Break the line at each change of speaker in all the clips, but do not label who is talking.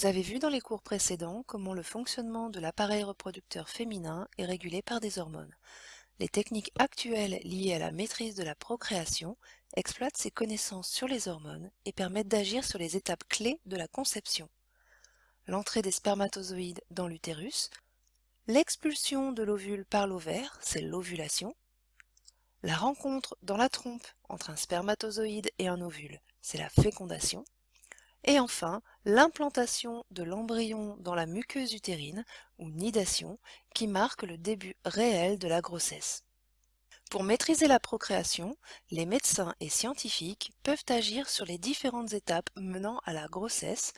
Vous avez vu dans les cours précédents comment le fonctionnement de l'appareil reproducteur féminin est régulé par des hormones. Les techniques actuelles liées à la maîtrise de la procréation exploitent ces connaissances sur les hormones et permettent d'agir sur les étapes clés de la conception. L'entrée des spermatozoïdes dans l'utérus, l'expulsion de l'ovule par l'ovaire, c'est l'ovulation, la rencontre dans la trompe entre un spermatozoïde et un ovule, c'est la fécondation, et enfin, l'implantation de l'embryon dans la muqueuse utérine, ou nidation, qui marque le début réel de la grossesse. Pour maîtriser la procréation, les médecins et scientifiques peuvent agir sur les différentes étapes menant à la grossesse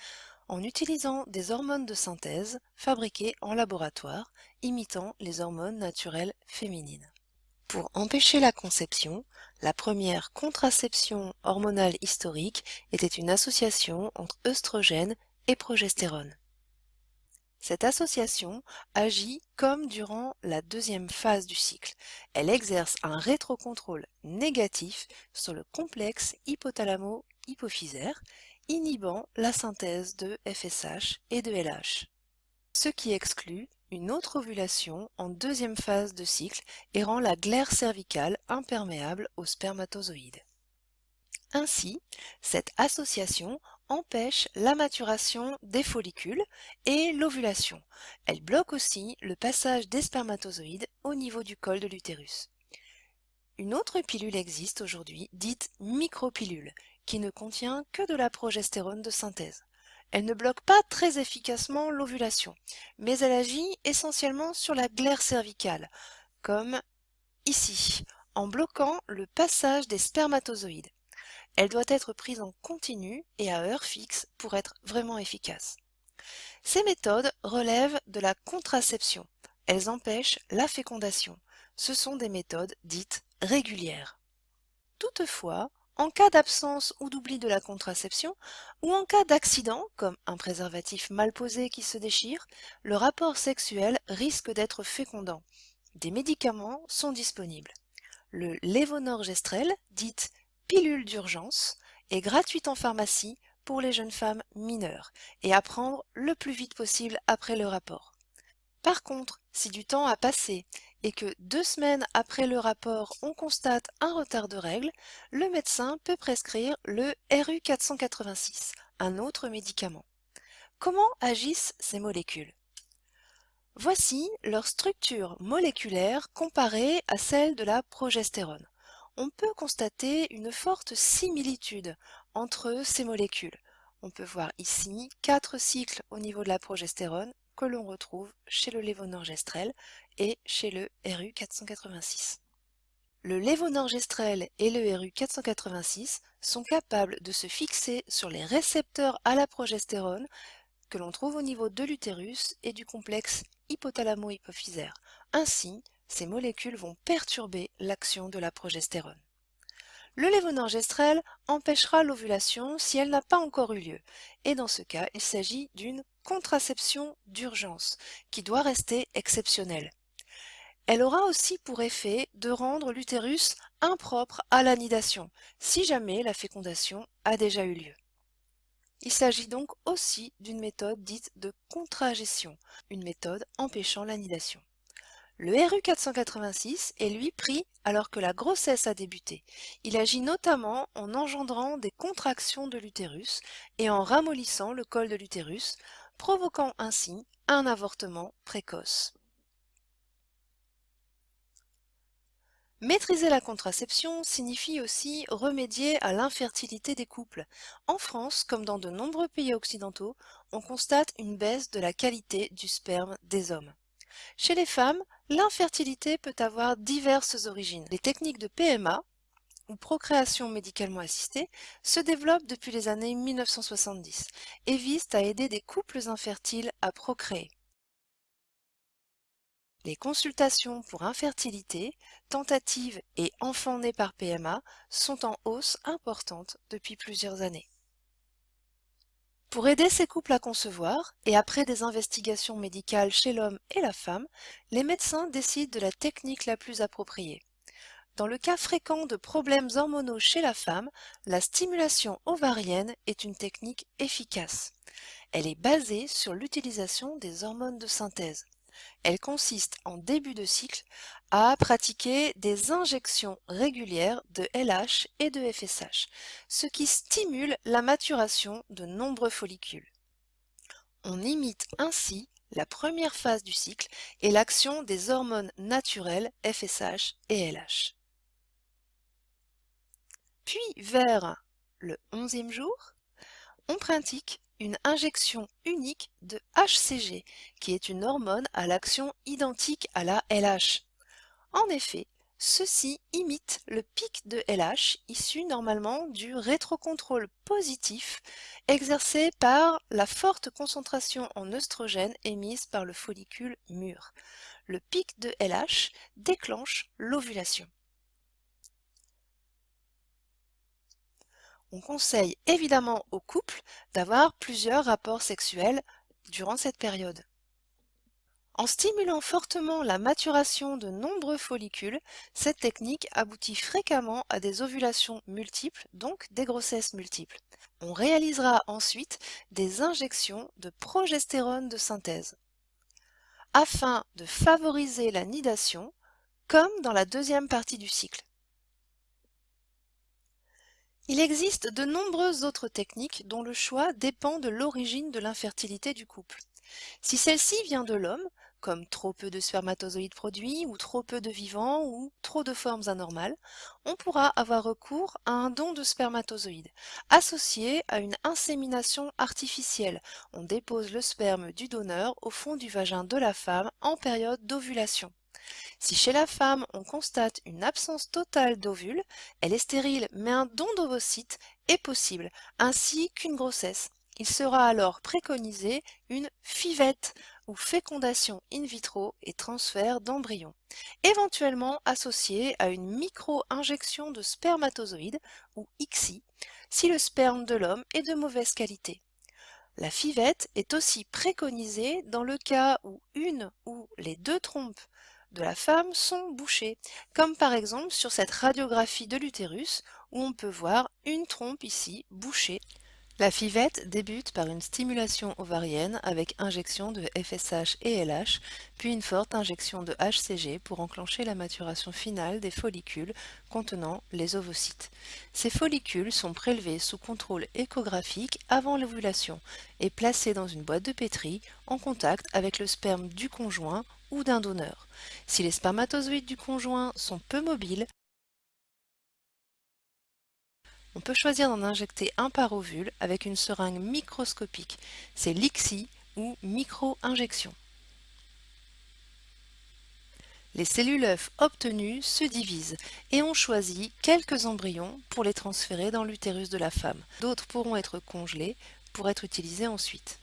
en utilisant des hormones de synthèse fabriquées en laboratoire, imitant les hormones naturelles féminines. Pour empêcher la conception, la première contraception hormonale historique était une association entre œstrogène et progestérone. Cette association agit comme durant la deuxième phase du cycle. Elle exerce un rétrocontrôle négatif sur le complexe hypothalamo-hypophysaire, inhibant la synthèse de FSH et de LH. Ce qui exclut une autre ovulation en deuxième phase de cycle et rend la glaire cervicale imperméable aux spermatozoïdes. Ainsi, cette association empêche la maturation des follicules et l'ovulation. Elle bloque aussi le passage des spermatozoïdes au niveau du col de l'utérus. Une autre pilule existe aujourd'hui, dite micropilule, qui ne contient que de la progestérone de synthèse. Elle ne bloque pas très efficacement l'ovulation, mais elle agit essentiellement sur la glaire cervicale, comme ici, en bloquant le passage des spermatozoïdes. Elle doit être prise en continu et à heure fixe pour être vraiment efficace. Ces méthodes relèvent de la contraception. Elles empêchent la fécondation. Ce sont des méthodes dites régulières. Toutefois, en cas d'absence ou d'oubli de la contraception, ou en cas d'accident, comme un préservatif mal posé qui se déchire, le rapport sexuel risque d'être fécondant. Des médicaments sont disponibles. Le lévonorgestrel, dite pilule d'urgence, est gratuite en pharmacie pour les jeunes femmes mineures et à prendre le plus vite possible après le rapport. Par contre, si du temps a passé et que deux semaines après le rapport on constate un retard de règles, le médecin peut prescrire le RU486, un autre médicament. Comment agissent ces molécules? Voici leur structure moléculaire comparée à celle de la progestérone. On peut constater une forte similitude entre ces molécules. On peut voir ici quatre cycles au niveau de la progestérone que l'on retrouve chez le lévonorgestrel et chez le RU486. Le lévonorgestrel et le RU486 sont capables de se fixer sur les récepteurs à la progestérone que l'on trouve au niveau de l'utérus et du complexe hypothalamo-hypophysaire. Ainsi, ces molécules vont perturber l'action de la progestérone. Le lévonorgestrel empêchera l'ovulation si elle n'a pas encore eu lieu, et dans ce cas, il s'agit d'une contraception d'urgence, qui doit rester exceptionnelle. Elle aura aussi pour effet de rendre l'utérus impropre à l'anidation, si jamais la fécondation a déjà eu lieu. Il s'agit donc aussi d'une méthode dite de contragestion, une méthode empêchant l'anidation. Le RU486 est lui pris alors que la grossesse a débuté. Il agit notamment en engendrant des contractions de l'utérus et en ramollissant le col de l'utérus, provoquant ainsi un avortement précoce. Maîtriser la contraception signifie aussi remédier à l'infertilité des couples. En France, comme dans de nombreux pays occidentaux, on constate une baisse de la qualité du sperme des hommes. Chez les femmes, l'infertilité peut avoir diverses origines. Les techniques de PMA, ou procréation médicalement assistée, se développent depuis les années 1970 et visent à aider des couples infertiles à procréer. Les consultations pour infertilité, tentatives et enfants nés par PMA sont en hausse importante depuis plusieurs années. Pour aider ces couples à concevoir, et après des investigations médicales chez l'homme et la femme, les médecins décident de la technique la plus appropriée. Dans le cas fréquent de problèmes hormonaux chez la femme, la stimulation ovarienne est une technique efficace. Elle est basée sur l'utilisation des hormones de synthèse. Elle consiste en début de cycle à pratiquer des injections régulières de LH et de FSH, ce qui stimule la maturation de nombreux follicules. On imite ainsi la première phase du cycle et l'action des hormones naturelles FSH et LH. Puis vers le 11e jour, on pratique une injection unique de HCG, qui est une hormone à l'action identique à la LH. En effet, ceci imite le pic de LH issu normalement du rétrocontrôle positif exercé par la forte concentration en œstrogène émise par le follicule mûr. Le pic de LH déclenche l'ovulation. On conseille évidemment aux couples d'avoir plusieurs rapports sexuels durant cette période. En stimulant fortement la maturation de nombreux follicules, cette technique aboutit fréquemment à des ovulations multiples, donc des grossesses multiples. On réalisera ensuite des injections de progestérone de synthèse afin de favoriser la nidation, comme dans la deuxième partie du cycle. Il existe de nombreuses autres techniques dont le choix dépend de l'origine de l'infertilité du couple. Si celle-ci vient de l'homme, comme trop peu de spermatozoïdes produits ou trop peu de vivants ou trop de formes anormales, on pourra avoir recours à un don de spermatozoïdes, associé à une insémination artificielle. On dépose le sperme du donneur au fond du vagin de la femme en période d'ovulation. Si chez la femme on constate une absence totale d'ovules, elle est stérile mais un don d'ovocytes est possible, ainsi qu'une grossesse. Il sera alors préconisé une FIVETTE ou fécondation in vitro et transfert d'embryons, éventuellement associée à une micro-injection de spermatozoïdes ou ICSI si le sperme de l'homme est de mauvaise qualité. La FIVETTE est aussi préconisée dans le cas où une ou les deux trompes de la femme sont bouchées, comme par exemple sur cette radiographie de l'utérus où on peut voir une trompe ici bouchée. La FIVETTE débute par une stimulation ovarienne avec injection de FSH et LH, puis une forte injection de HCG pour enclencher la maturation finale des follicules contenant les ovocytes. Ces follicules sont prélevés sous contrôle échographique avant l'ovulation et placés dans une boîte de pétri en contact avec le sperme du conjoint ou d'un donneur. Si les spermatozoïdes du conjoint sont peu mobiles, on peut choisir d'en injecter un par ovule avec une seringue microscopique. C'est l'ICSI ou micro-injection. Les cellules œufs obtenues se divisent et on choisit quelques embryons pour les transférer dans l'utérus de la femme. D'autres pourront être congelés pour être utilisés ensuite.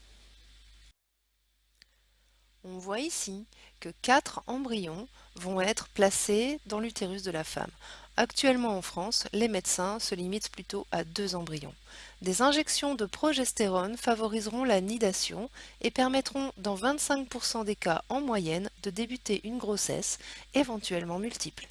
On voit ici que quatre embryons vont être placés dans l'utérus de la femme. Actuellement en France, les médecins se limitent plutôt à deux embryons. Des injections de progestérone favoriseront la nidation et permettront dans 25% des cas en moyenne de débuter une grossesse, éventuellement multiple.